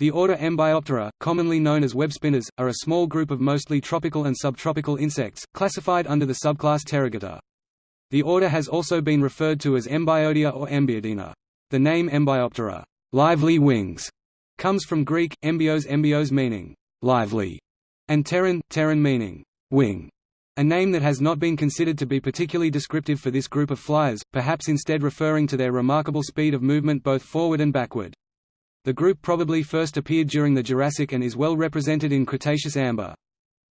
The order Embioptera, commonly known as web spinners, are a small group of mostly tropical and subtropical insects, classified under the subclass Pterygota. The order has also been referred to as Embiodea or Embiidina. The name Embioptera lively wings", comes from Greek, embios embios meaning lively, and pteron, pteron meaning wing, a name that has not been considered to be particularly descriptive for this group of flyers, perhaps instead referring to their remarkable speed of movement both forward and backward. The group probably first appeared during the Jurassic and is well represented in Cretaceous amber.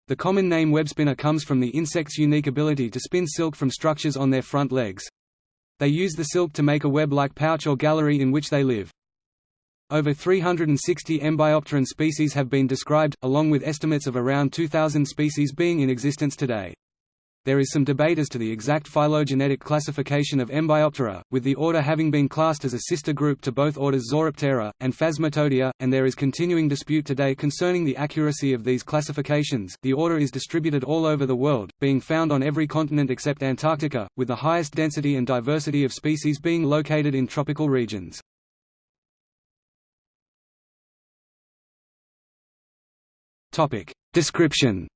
The common name webspinner comes from the insect's unique ability to spin silk from structures on their front legs. They use the silk to make a web-like pouch or gallery in which they live. Over 360 Embiopteran species have been described, along with estimates of around 2,000 species being in existence today. There is some debate as to the exact phylogenetic classification of Embioptera, with the order having been classed as a sister group to both orders Zoroptera, and Phasmatodea, and there is continuing dispute today concerning the accuracy of these classifications. The order is distributed all over the world, being found on every continent except Antarctica, with the highest density and diversity of species being located in tropical regions. Description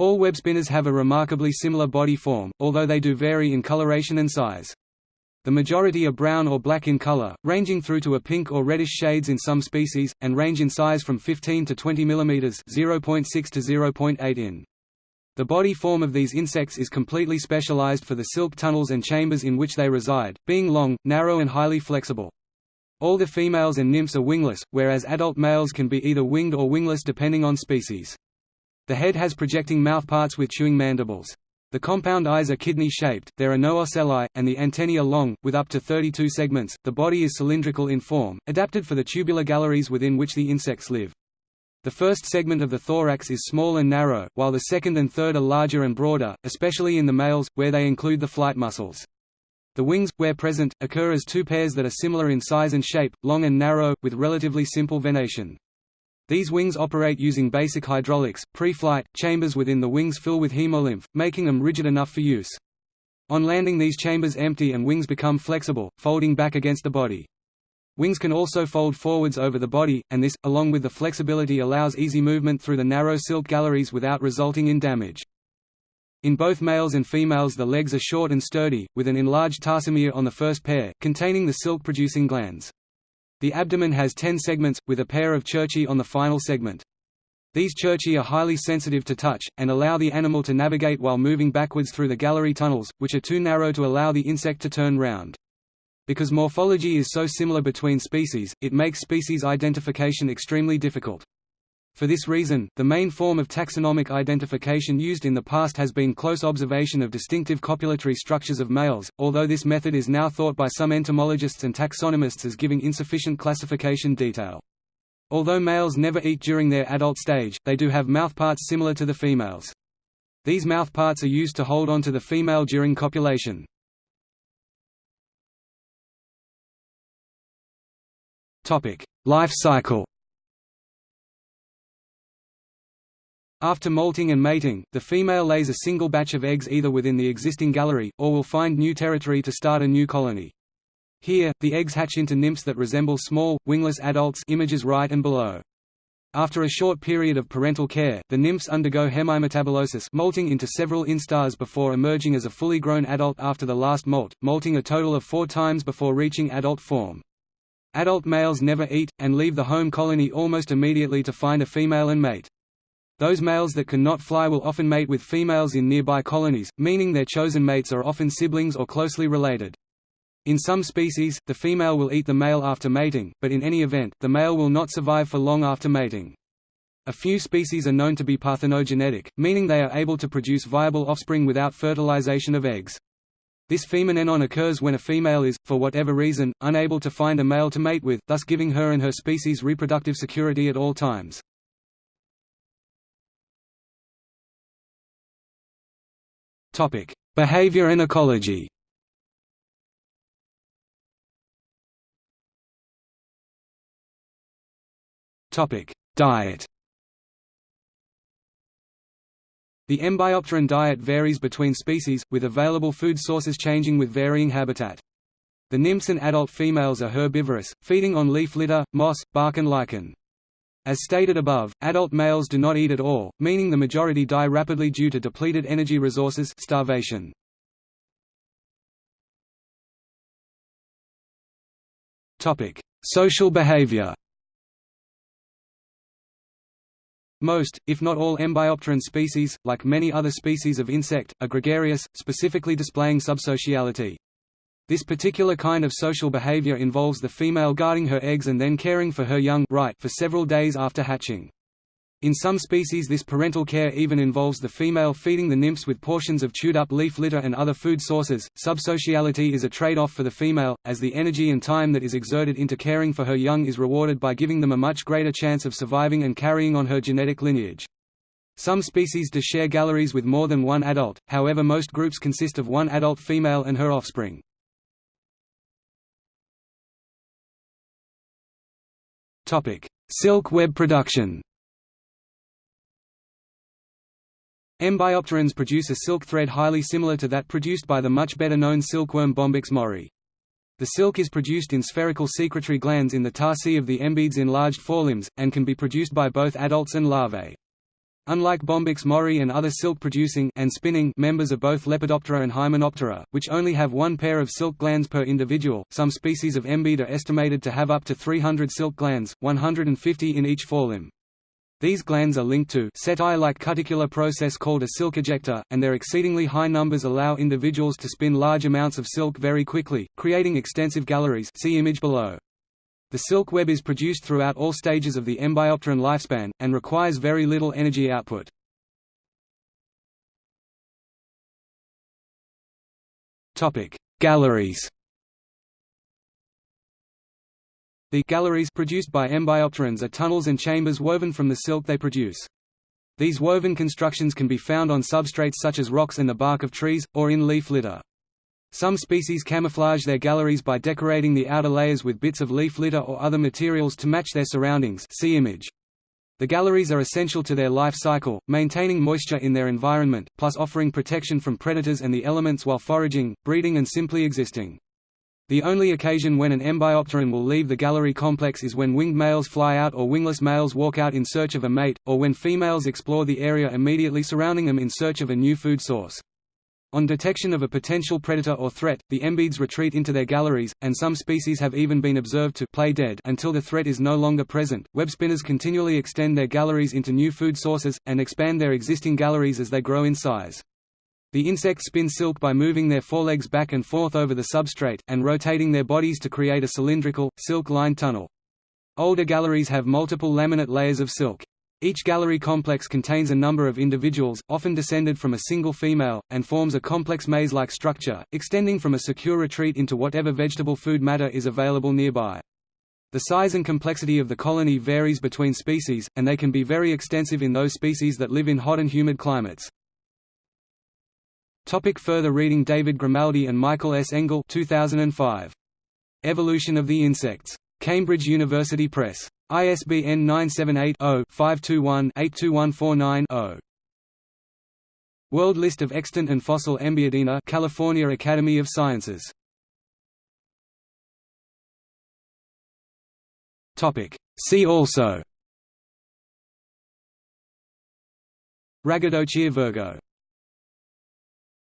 All web spinners have a remarkably similar body form, although they do vary in coloration and size. The majority are brown or black in color, ranging through to a pink or reddish shades in some species, and range in size from 15 to 20 mm 0.6 to 0.8 in. The body form of these insects is completely specialized for the silk tunnels and chambers in which they reside, being long, narrow and highly flexible. All the females and nymphs are wingless, whereas adult males can be either winged or wingless depending on species. The head has projecting mouthparts with chewing mandibles. The compound eyes are kidney-shaped, there are no ocelli, and the antennae are long, with up to 32 segments. The body is cylindrical in form, adapted for the tubular galleries within which the insects live. The first segment of the thorax is small and narrow, while the second and third are larger and broader, especially in the males, where they include the flight muscles. The wings, where present, occur as two pairs that are similar in size and shape, long and narrow, with relatively simple venation. These wings operate using basic hydraulics. Pre-flight, chambers within the wings fill with hemolymph, making them rigid enough for use. On landing these chambers empty and wings become flexible, folding back against the body. Wings can also fold forwards over the body, and this, along with the flexibility allows easy movement through the narrow silk galleries without resulting in damage. In both males and females the legs are short and sturdy, with an enlarged tarsomere on the first pair, containing the silk-producing glands. The abdomen has ten segments, with a pair of cerci on the final segment. These cerci are highly sensitive to touch, and allow the animal to navigate while moving backwards through the gallery tunnels, which are too narrow to allow the insect to turn round. Because morphology is so similar between species, it makes species identification extremely difficult. For this reason, the main form of taxonomic identification used in the past has been close observation of distinctive copulatory structures of males, although this method is now thought by some entomologists and taxonomists as giving insufficient classification detail. Although males never eat during their adult stage, they do have mouthparts similar to the females. These mouthparts are used to hold on to the female during copulation. Life cycle After molting and mating, the female lays a single batch of eggs either within the existing gallery, or will find new territory to start a new colony. Here, the eggs hatch into nymphs that resemble small, wingless adults images right and below. After a short period of parental care, the nymphs undergo hemimetabolosis molting into several instars before emerging as a fully grown adult after the last molt, molting a total of four times before reaching adult form. Adult males never eat, and leave the home colony almost immediately to find a female and mate. Those males that cannot fly will often mate with females in nearby colonies, meaning their chosen mates are often siblings or closely related. In some species, the female will eat the male after mating, but in any event, the male will not survive for long after mating. A few species are known to be parthenogenetic, meaning they are able to produce viable offspring without fertilization of eggs. This phenomenon occurs when a female is, for whatever reason, unable to find a male to mate with, thus giving her and her species reproductive security at all times. Topic: Behavior and ecology. Topic: Diet. The Embiopteran diet varies between species, with available food sources changing with varying habitat. The nymphs and adult females are herbivorous, feeding on leaf litter, moss, bark and lichen. As stated above, adult males do not eat at all, meaning the majority die rapidly due to depleted energy resources starvation. Social behavior Most, if not all Embiopteran species, like many other species of insect, are gregarious, specifically displaying subsociality. This particular kind of social behavior involves the female guarding her eggs and then caring for her young right for several days after hatching. In some species this parental care even involves the female feeding the nymphs with portions of chewed-up leaf litter and other food sources. Subsociality is a trade-off for the female, as the energy and time that is exerted into caring for her young is rewarded by giving them a much greater chance of surviving and carrying on her genetic lineage. Some species do share galleries with more than one adult, however most groups consist of one adult female and her offspring. Silk web production Embiopterans produce a silk thread highly similar to that produced by the much better known silkworm Bombyx mori. The silk is produced in spherical secretory glands in the tarsi of the embiid's enlarged forelimbs, and can be produced by both adults and larvae. Unlike Bombyx mori and other silk-producing and spinning members of both Lepidoptera and Hymenoptera, which only have one pair of silk glands per individual, some species of embiid are estimated to have up to 300 silk glands, 150 in each forelimb. These glands are linked to setae-like cuticular process called a silk ejector, and their exceedingly high numbers allow individuals to spin large amounts of silk very quickly, creating extensive galleries see image below. The silk web is produced throughout all stages of the Embiopteran lifespan, and requires very little energy output. Galleries The galleries produced by Embiopterans are tunnels and chambers woven from the silk they produce. These woven constructions can be found on substrates such as rocks and the bark of trees, or in leaf litter. Some species camouflage their galleries by decorating the outer layers with bits of leaf litter or other materials to match their surroundings see image. The galleries are essential to their life cycle, maintaining moisture in their environment, plus offering protection from predators and the elements while foraging, breeding and simply existing. The only occasion when an Embiopteran will leave the gallery complex is when winged males fly out or wingless males walk out in search of a mate, or when females explore the area immediately surrounding them in search of a new food source. On detection of a potential predator or threat, the embiids retreat into their galleries, and some species have even been observed to play dead until the threat is no longer present. Web spinners continually extend their galleries into new food sources, and expand their existing galleries as they grow in size. The insects spin silk by moving their forelegs back and forth over the substrate, and rotating their bodies to create a cylindrical, silk-lined tunnel. Older galleries have multiple laminate layers of silk. Each gallery complex contains a number of individuals, often descended from a single female, and forms a complex maze-like structure, extending from a secure retreat into whatever vegetable food matter is available nearby. The size and complexity of the colony varies between species, and they can be very extensive in those species that live in hot and humid climates. Topic further reading David Grimaldi and Michael S. Engel 2005. Evolution of the Insects. Cambridge University Press. ISBN 978-0-521-82149-0. World List of Extant and Fossil Embiidina California Academy of Sciences. See also Rhagadochir virgo